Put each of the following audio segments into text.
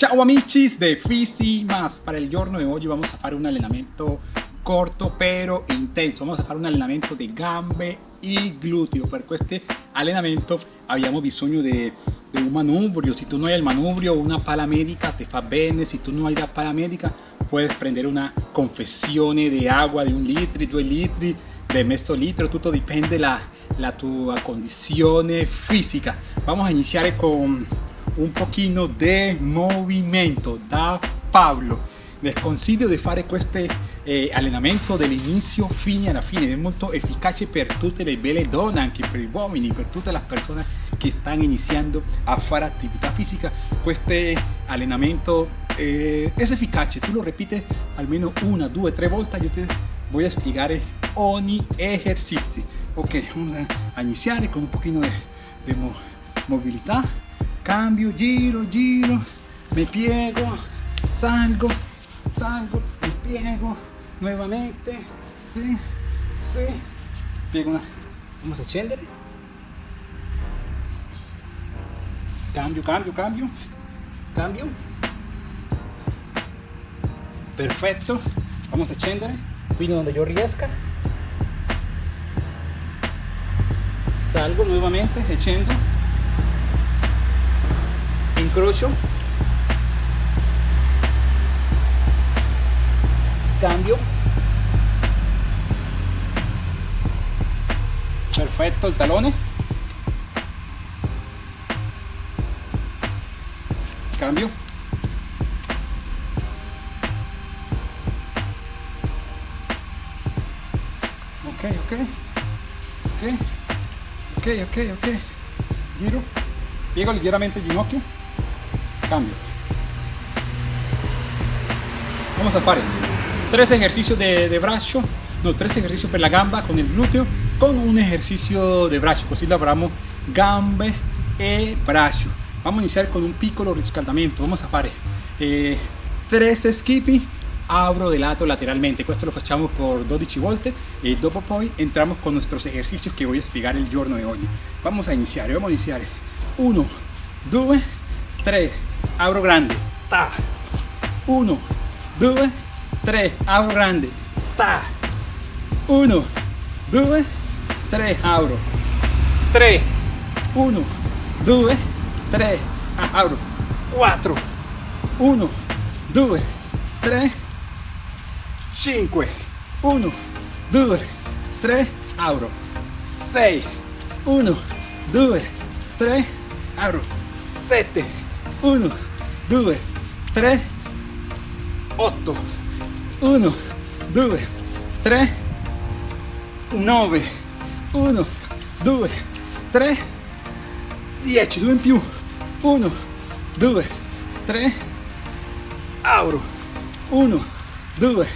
Ciao amici de Fisi Más. Para el giorno de hoy vamos a hacer un allenamento corto pero intenso. Vamos a hacer un allenamento de gambe y glúteo. Per este allenamento abbiamo bisogno de, de un manubrio. Si tú no hay el manubrio, una pala médica te fa bene. Si tú no hay la pala médica, puedes prender una confessione de agua de un litro, dos litros, de mezzo litro. Todo depende la, la tua condizione fisica. Vamos a iniciar con un pochino de movimiento. Da Pablo. Les consiglio di fare questo eh, allenamento dall'inizio fino alla fine. È molto efficace per tutte le belle donne anche per gli uomini per tutte le persone che stanno iniziando a fare attività fisica. Questo allenamento eh, è efficace tu lo ripeti almeno una due tre volte io ti a spiegare ogni esercizio ok vamos a iniziare con un pochino di mo mobilità cambio, giro, giro, me piego, salgo, salgo, me piego, nuevamente, sí, sí, piego una, vamos a scendere, cambio, cambio, cambio, cambio, perfecto, vamos a scendere fino donde yo riesca, salgo nuevamente, echando incrocio cambio. Perfecto el talone cambio. Ok ok. Ok ok ok. Ok giro. Piego ligeramente el ginocchio cambio. Vamos a fare tres ejercicios de, de braccio no tres ejercicios per la gamba con el glúteo con un ejercicio de braccio così lavoriamo gambe e braccio vamos a iniciar con un piccolo riscaldamento vamos a fare eh, tres skippy abro de lato lateralmente. Questo lo facciamo por 12 volte e dopo poi entramos con nuestros ejercicios que voy a spiegare el giorno de hoy. Vamos a iniziare vamos a iniziare 1 2 3 abro grande, ta, 1, 2, 3, abro grande, ta, 1, 2, 3, abro, 3, 1, 2, 3, abro, 4, 1, 2, 3, 5, 1, 2, 3, abro, 6, 1, 2, 3, abro, 7, 1, 2, 3, 8, 1, 2, 3, 9, 1, 2, 3, 10, 2 in più, 1, 2, 3, auro, 1, 2,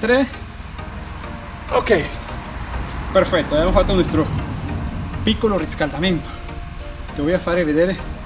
3, ok, perfetto, abbiamo fatto nuestro piccolo riscaldamento, voy a fare vedere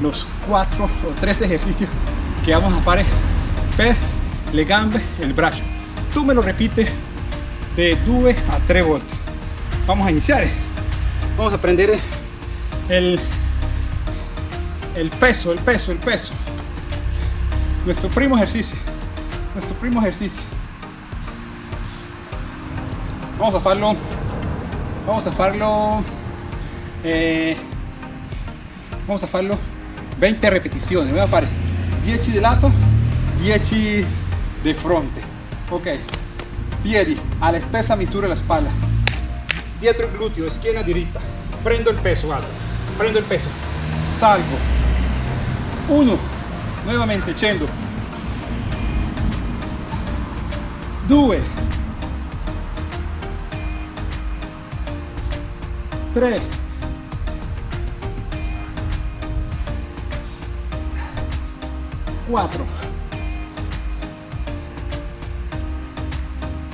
los cuatro o tres ejercicios que vamos a hacer le gambe el brazo. Tú me lo repites de 2 a 3 volte vamos a iniciar. Vamos a prender el el peso el peso el peso. Nuestro primo ejercicio nuestro primo ejercicio. Vamos a hacerlo vamos a hacerlo eh, vamos a hacerlo 20 repetizioni voy a fare 10 di lato 10 di fronte. Ok. Piedi alla stessa misura la spalla dietro il gluteo schiena diritta. Prendo il peso guarda prendo il peso. Salgo. 1 nuovamente 100 2 3 4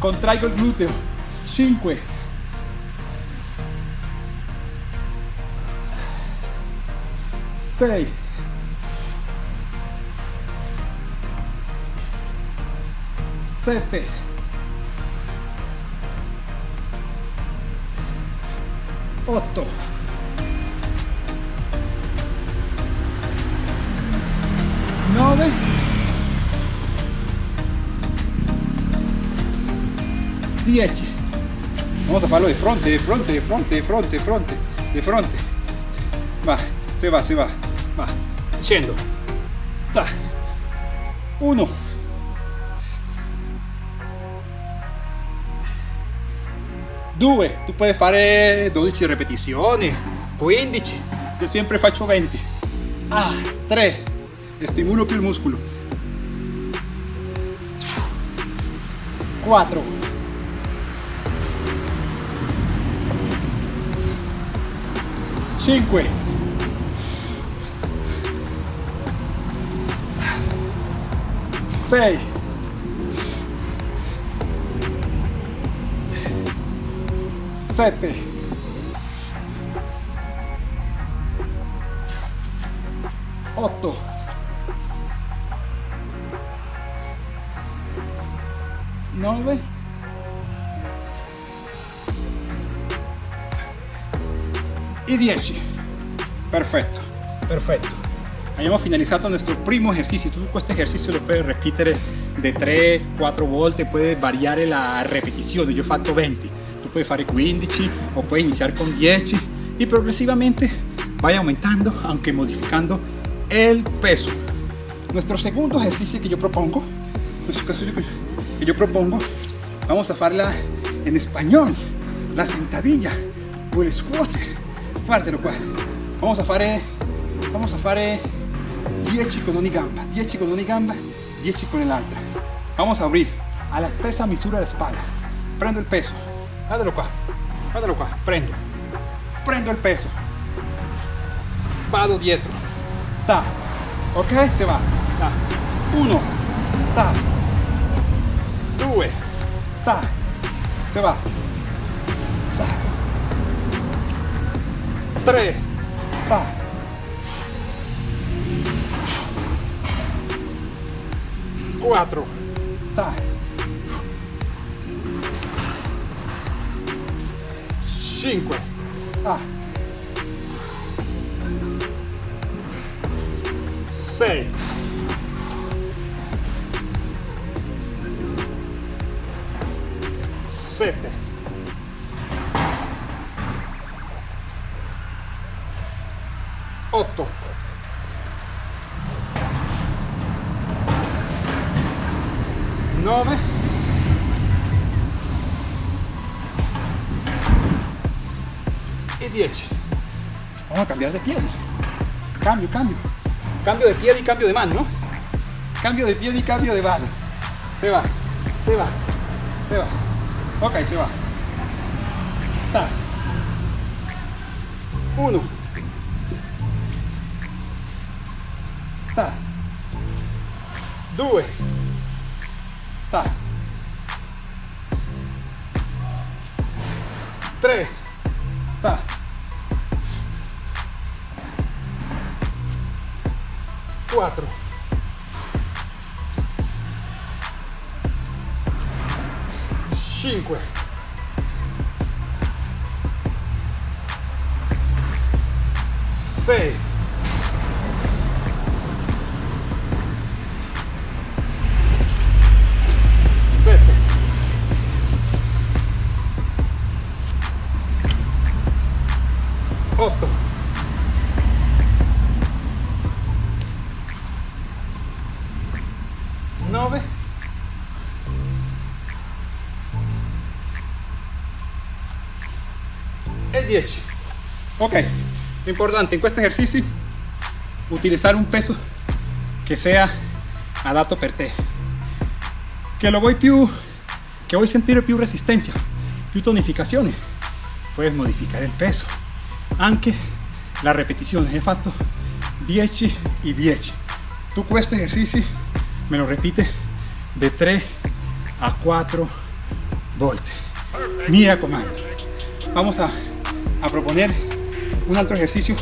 contraigo el glúteo 5 6 7 8 9 10 vamos a farlo de fronte de fronte de fronte de fronte de fronte de fronte. Va se va se va va. Scendo ta. 1 2 tu puoi fare 12 ripetizioni 15 io sempre faccio 20 ah 3 stimola più il muscolo 4 5 6 7 8 9 y 10 perfecto. Perfecto. Abbiamo finalizzato nuestro primo ejercicio. Tu questo ejercicio lo puedes repetir de 3 4 volte puedes variare la repetizione io ho fatto 20 tu puoi fare 15 o puoi iniziare con 10 y progresivamente vai aumentando aunque modificando el peso. Nuestro segundo ejercicio que yo propongo que yo propongo vamos a farla en español la sentadilla o el squat guardalo qua vamos a fare vamos a fare 10 con una gamba 10 con una gamba 10 con l'altra vamos a abrir a la stessa misura la espalda. Prendo el peso. Guardalo qua guardalo qua prendo. Prendo el peso. Vado dietro. Ta. Ok se va. Ta. 1 ta 2 ta se va ta 3 ta 4 ta 5 ta 6 7 8 9 y 10 vamos a cambiar de pie cambio cambio. Cambio de pie y cambio de mano ¿no? cambio de pie y cambio de mano. Se va se va se va ok se va ta 1 ta 2 ta 3 ta 4 5 6 ok importante in questo esercizio utilizzare un peso che sia adatto per te. Che lo vuoi più che vuoi sentire più resistenza più tonificazione puedes modificare il peso. Anche la repetizione hai fatto 10 y 10 tu questo esercizi me lo repite de 3 a 4 volte mi raccomando vamos a, a proponer un altro ejercicio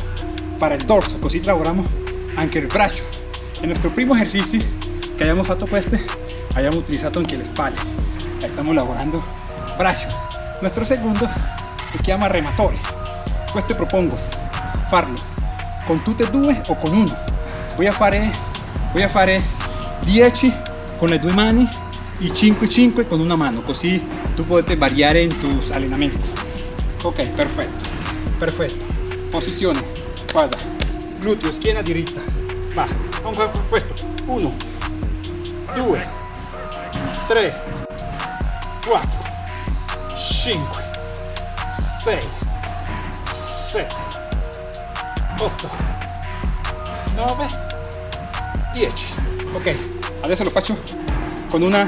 para el torso così lavoriamo anche il braccio en nuestro primo ejercicio que hayamos fatto queste hayamos utilizado anche le spalle estamos lavorando braccio nuestro segundo si chiama rematore. Questo propongo farlo con tutte e due o con uno. Voy a fare voy a fare 10 con le due mani y 5 5 con una mano. Così tu potete variare in tus allenamenti ok perfetto perfetto posizione guarda gluteo schiena diritta va. Vamos a questo 1 2 3 4 5 6 7 8 9 10 ok. Adesso lo faccio con una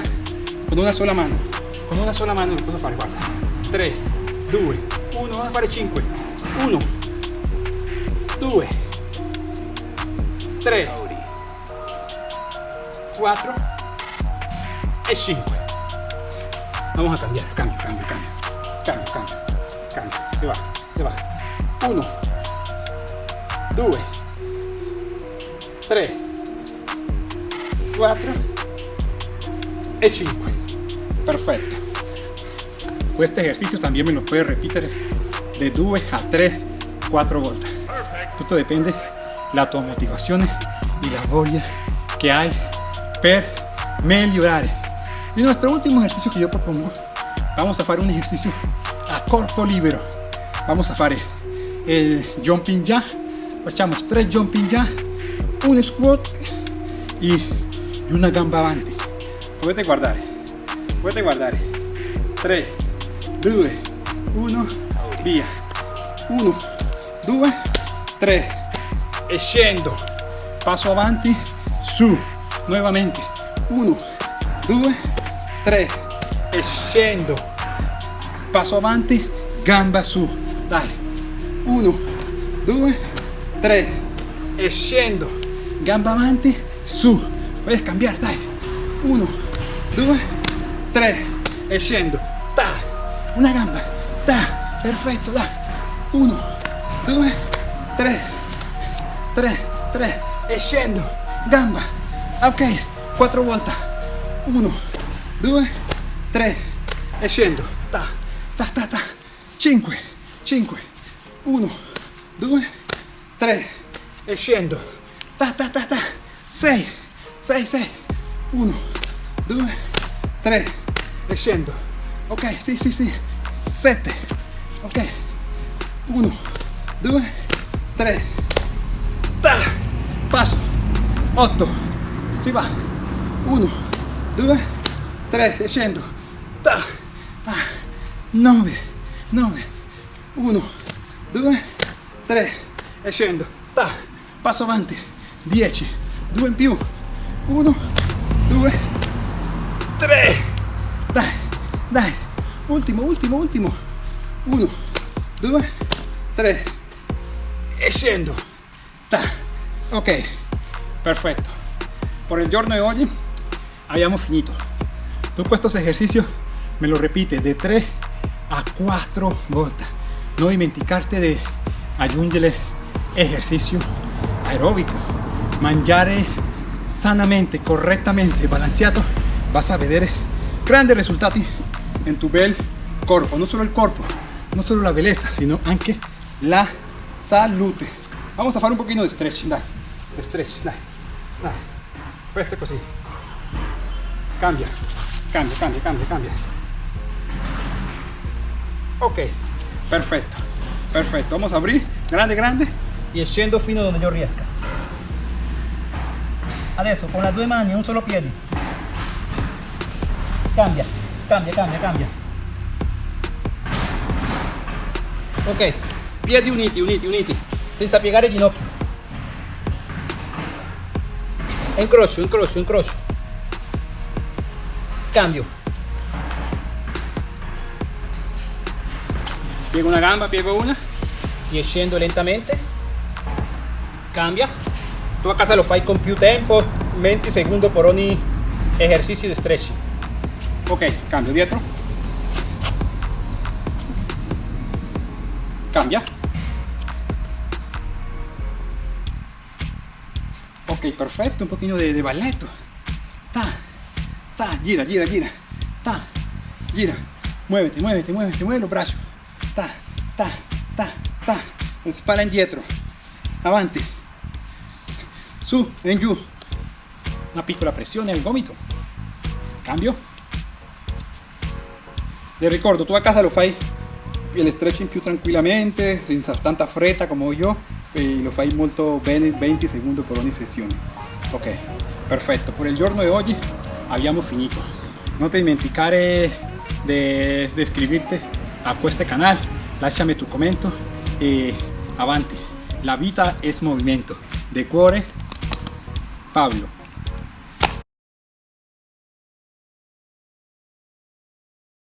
con una sola mano. Con una sola mano lo posso fare guarda. 3 2 1 vamos a fare 5 1 2 3 4 e 5 vamos a cambiar. Cambio cambio cambio. Cambio cambio cambio. Se va se va 1 2 3 4 e 5 perfetto este ejercicio también me lo puedes repetir de 2 a 3 4 volte tutto depende la tua motivazione y la voglia que hay per migliorare y nuestro último ejercicio que yo propongo vamos a hacer un ejercicio a corpo libero. Vamos a hacer el jumping ya. Facciamo 3 jumping ya un squat y una gamba avanti potete guardare potete guardare 3 2 1 via 1 2 3 e scendo. Passo avanti. Su. Nuovamente. 1 2 3 e scendo. Passo avanti. Gamba su. Dai. 1 2 3 e scendo. Gamba avanti. Su. Puoi cambiare dai. 1 2 3 e scendo. Ta. Una gamba. Ta. Perfetto dai. 1 2 3 3 3 e gamba. Ok. 4 volte 1 2 3 e scendo ta ta ta ta. 5 5 1 2 3 e scendo ta ta ta ta. 6 6 6 1 2 3 e scendo ok sì sì sì 7 ok. 1 2 3 ta passo. 8 si va. 1 2 3 e scendo. Ta 9 9 1 2 3 e scendo. Ta passo avanti. 10 2 in più. 1 2 3 dai dai. Ultimo ultimo ultimo. 1 2 3 e scendo ta ok perfetto por el giorno de hoy habíamos finito. Tú estos ejercicios me lo repite de 3 a 4 volte no dimenticarte de aggiungere ejercicio aeróbico. Mangiare sanamente correctamente balanceado vas a vedere grandes resultados en tu bel corpo no solo el corpo no solo la belleza sino anche la salute. Vamos a fare un pochino di stretching dai stretch dai così cambia. Cambia cambia cambia cambia. Ok. Perfetto perfetto vamos a abrir. Grande grande. Y scendo fino donde yo riesca adesso con las due mani un solo piede cambia cambia cambia cambia. Ok piedi uniti uniti uniti. Senza piegare il ginocchio. Incrocio incrocio incrocio cambio. Piego una gamba piego una. Y scendo lentamente. Cambia. Tu a casa lo fai con più tempo 20 secondi per ogni esercizio di stretching. Ok cambio dietro. Cambia ok perfetto un pochino de, de balletto ta ta gira gira gira. Ta gira. Muévete muévete muévete mueve los brazos. Ta ta ta ta. Spalla indietro avanti su e giù una piccola pressione al gomito. Cambio. Le ricordo tu a casa lo fai el stretching più tranquillamente senza tanta fretta come io e lo fai molto bene 20 secondi per ogni sessione ok perfetto per il giorno di oggi abbiamo finito. Non ti dimenticare di iscriverti a questo canale lasciami tu commento e avanti. La vita es movimiento de cuore Pablo